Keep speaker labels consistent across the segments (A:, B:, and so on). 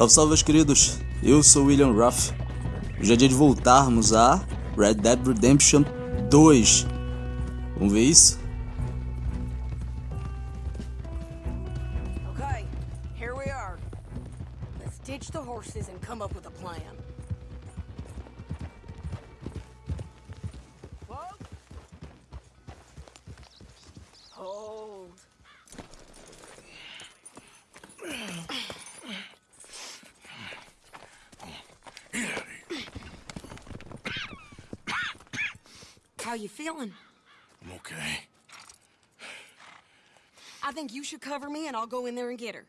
A: Salve, salve, meus queridos. Eu sou William Ruff. Hoje é dia de voltarmos a Red Dead Redemption 2. Vamos ver isso?
B: Okay, here we are. Let's ditch the horses and come up with a. How you feeling?
C: I'm okay.
B: I think you should cover me and I'll go in there and get her.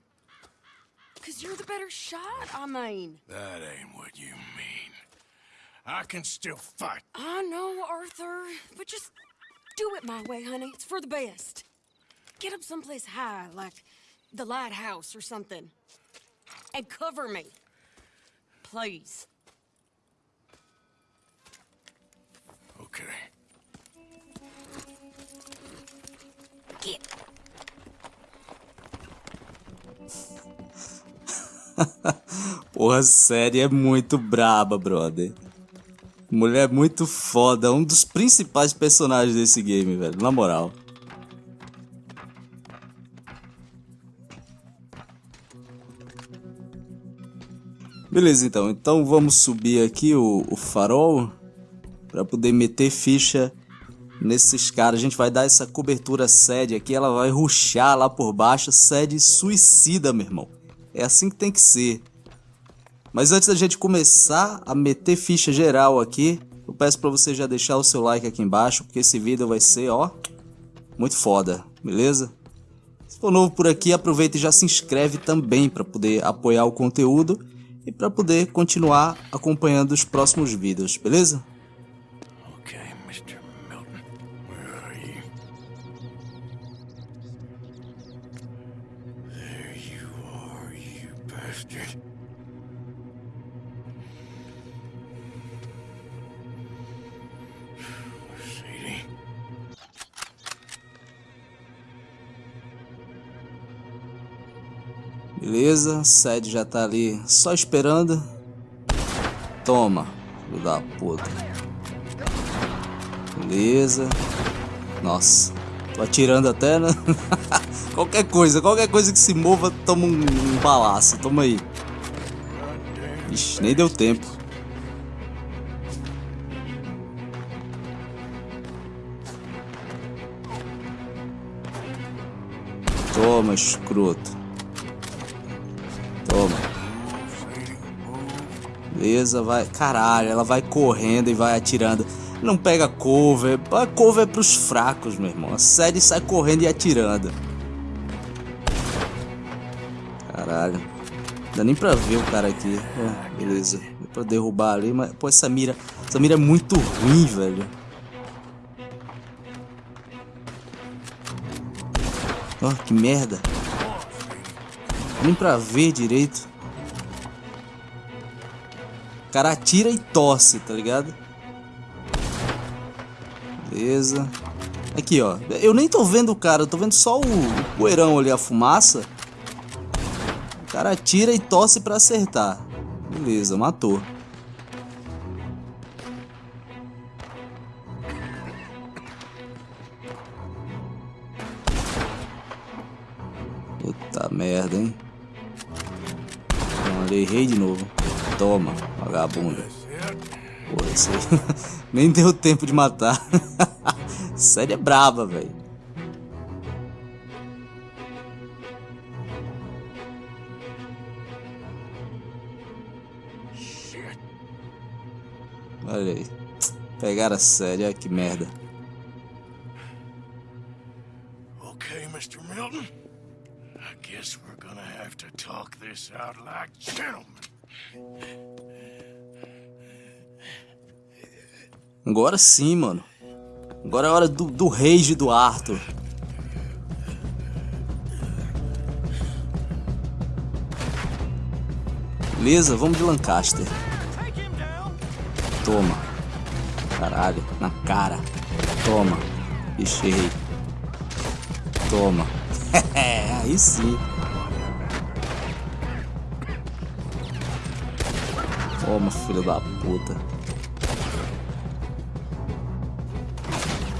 B: Cause you're the better shot, I mean.
C: That ain't what you mean. I can still fight.
B: I know, Arthur, but just do it my way, honey. It's for the best. Get up someplace high, like the lighthouse or something. And cover me. Please.
C: Okay.
A: Porra, série é muito braba, brother. Mulher muito foda, um dos principais personagens desse game, velho, na moral. Beleza, então. Então vamos subir aqui o, o farol para poder meter ficha nesses caras. A gente vai dar essa cobertura sede aqui, ela vai ruxar lá por baixo, sede suicida, meu irmão. É assim que tem que ser. Mas antes da gente começar a meter ficha geral aqui, eu peço para você já deixar o seu like aqui embaixo, porque esse vídeo vai ser, ó, muito foda, beleza? Se for novo por aqui, aproveita e já se inscreve também para poder apoiar o conteúdo e para poder continuar acompanhando os próximos vídeos, beleza? Beleza, Sede já tá ali só esperando. Toma, filho da puta. Beleza. Nossa, tô atirando até, né? qualquer coisa, qualquer coisa que se mova, toma um, um balaço. Toma aí. Ixi, nem deu tempo. Toma, escroto. Toma. Beleza, vai. Caralho, ela vai correndo e vai atirando. Não pega cover. A cover é pros fracos, meu irmão. A série sai correndo e atirando. Caralho. Não dá nem pra ver o cara aqui. É, beleza. Dá pra derrubar ali, mas. Pô, essa mira. Essa mira é muito ruim, velho. Ó, que merda. Nem pra ver direito. O cara atira e tosse, tá ligado? Beleza. Aqui, ó. Eu nem tô vendo o cara, eu tô vendo só o, o poeirão ali, a fumaça. Cara atira e tosse pra acertar. Beleza, matou. Puta merda, hein? Não, errei de novo. Toma, esse aí nem deu tempo de matar. Série é braba, velho. Olha aí. Pegaram a série, olha que merda.
C: Okay, Mr. Milton. I guess we're gonna have to talk this out like gentlemen.
A: Agora sim, mano. Agora é hora do, do rage do Arthur. Beleza, vamos de Lancaster. Toma. Caralho, na cara. Toma. Fechei. Toma. Aí sim. Toma, filho da puta.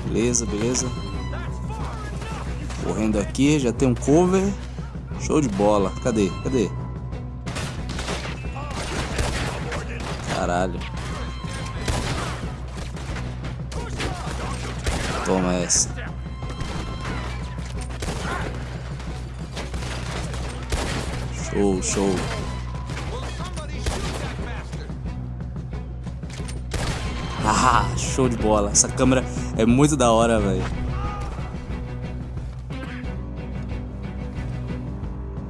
A: Beleza, beleza. Correndo aqui, já tem um cover. Show de bola. Cadê? Cadê? Caralho. Toma essa. Show, show. Ah, show de bola. Essa câmera é muito da hora, velho.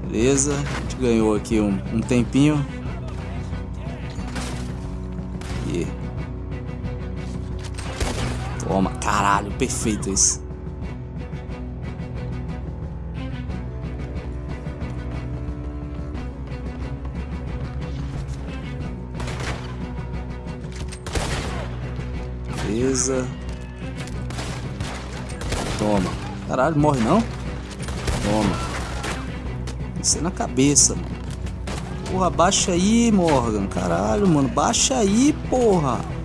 A: Beleza, a gente ganhou aqui um, um tempinho. E... Toma, caralho, perfeito isso. Beleza. Toma. Caralho, morre não? Toma. Isso é na cabeça, mano. Porra, baixa aí, Morgan. Caralho, mano. Baixa aí, porra.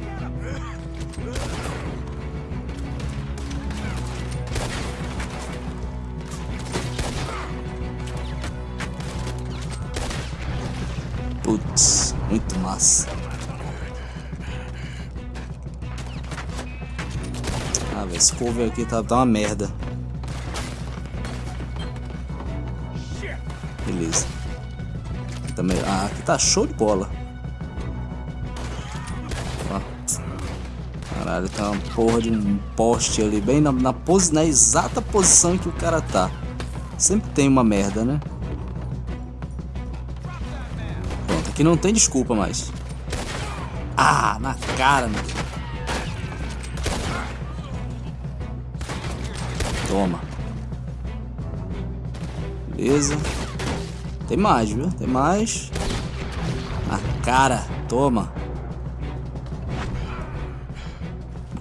A: Putz, muito massa. Ah, velho, esse cover aqui tá, tá uma merda. Beleza. Também, ah, aqui tá show de bola. Caralho, tá uma porra de um poste ali, bem na, na, pose, na exata posição que o cara tá. Sempre tem uma merda, né? Aqui não tem desculpa mais. Ah, na cara, meu. Toma. Beleza. Tem mais, viu? Tem mais. Na cara. Toma.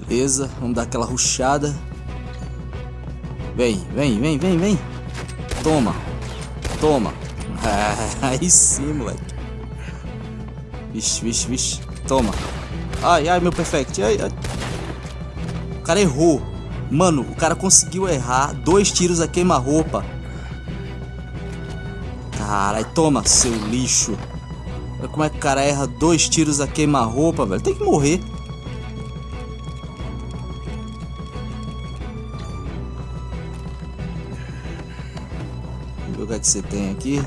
A: Beleza. Vamos dar aquela ruchada. Vem, vem, vem, vem, vem. Toma. Toma. aí sim, moleque. Vixe, vixe, vixe. Toma. Ai, ai, meu perfect. Ai, ai. O cara errou. Mano, o cara conseguiu errar dois tiros a queima-roupa. Caralho, toma, seu lixo. Olha como é que o cara erra dois tiros a queima-roupa, velho. Tem que morrer. Vamos ver o que, é que você tem aqui.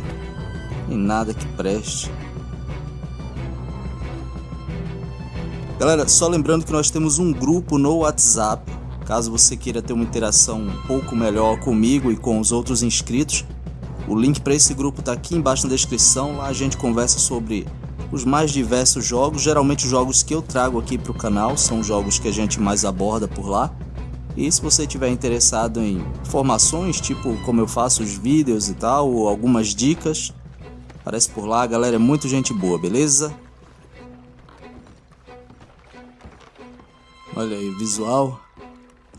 A: E nada que preste. Galera, só lembrando que nós temos um grupo no WhatsApp. Caso você queira ter uma interação um pouco melhor comigo e com os outros inscritos, o link para esse grupo está aqui embaixo na descrição. Lá a gente conversa sobre os mais diversos jogos. Geralmente os jogos que eu trago aqui para o canal são jogos que a gente mais aborda por lá. E se você estiver interessado em informações, tipo como eu faço os vídeos e tal, ou algumas dicas, aparece por lá. Galera, é muito gente boa, beleza? Olha aí, visual.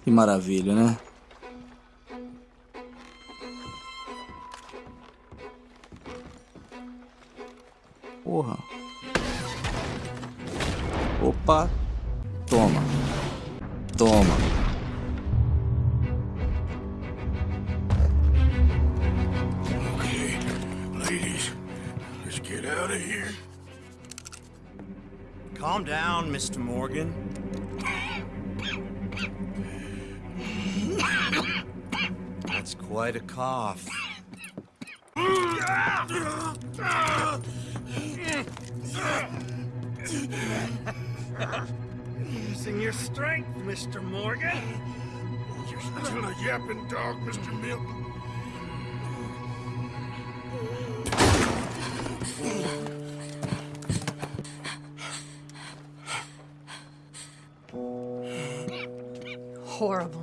A: Que maravilha, né? Porra. Opa. Toma. Toma.
C: Okay, ladies, let's get out of here.
D: Calm down, Mr. Morgan. Quite a cough.
C: Using your strength, Mr. Morgan. You're still a yapping dog, Mr. Milton.
B: Horrible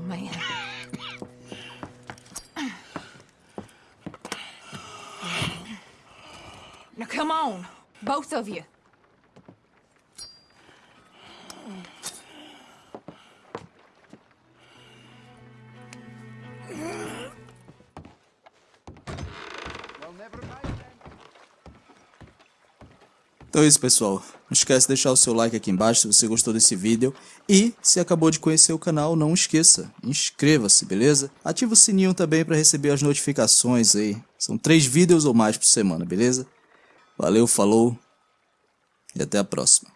B: on, both of you.
A: Então é isso, pessoal. Não esquece de deixar o seu like aqui embaixo se você gostou desse vídeo. E se acabou de conhecer o canal, não esqueça, inscreva-se, beleza? Ativa o sininho também para receber as notificações aí. São três vídeos ou mais por semana, beleza? Valeu, falou e até a próxima.